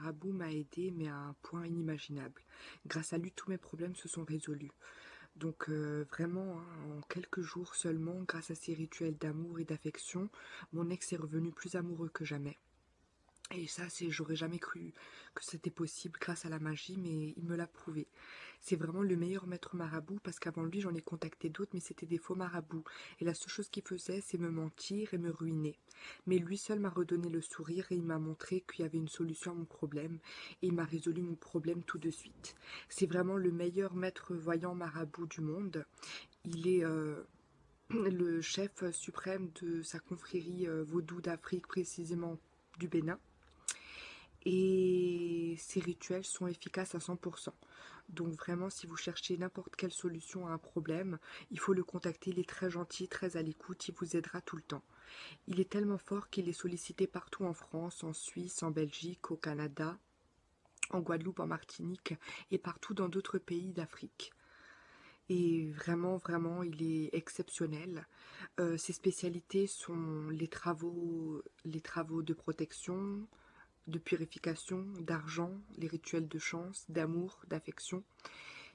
Marabout m'a aidé, mais à un point inimaginable. Grâce à lui, tous mes problèmes se sont résolus. Donc euh, vraiment, hein, en quelques jours seulement, grâce à ces rituels d'amour et d'affection, mon ex est revenu plus amoureux que jamais. Et ça, c'est, j'aurais jamais cru que c'était possible grâce à la magie, mais il me l'a prouvé. C'est vraiment le meilleur maître marabout parce qu'avant lui, j'en ai contacté d'autres, mais c'était des faux marabouts. Et la seule chose qu'il faisait, c'est me mentir et me ruiner. Mais lui seul m'a redonné le sourire et il m'a montré qu'il y avait une solution à mon problème. Et il m'a résolu mon problème tout de suite. C'est vraiment le meilleur maître voyant marabout du monde. Il est... Euh, le chef suprême de sa confrérie euh, vaudou d'Afrique, précisément du Bénin et ces rituels sont efficaces à 100%. Donc vraiment, si vous cherchez n'importe quelle solution à un problème, il faut le contacter, il est très gentil, très à l'écoute, il vous aidera tout le temps. Il est tellement fort qu'il est sollicité partout en France, en Suisse, en Belgique, au Canada, en Guadeloupe, en Martinique et partout dans d'autres pays d'Afrique. Et vraiment, vraiment, il est exceptionnel. Euh, ses spécialités sont les travaux, les travaux de protection, de purification, d'argent, les rituels de chance, d'amour, d'affection.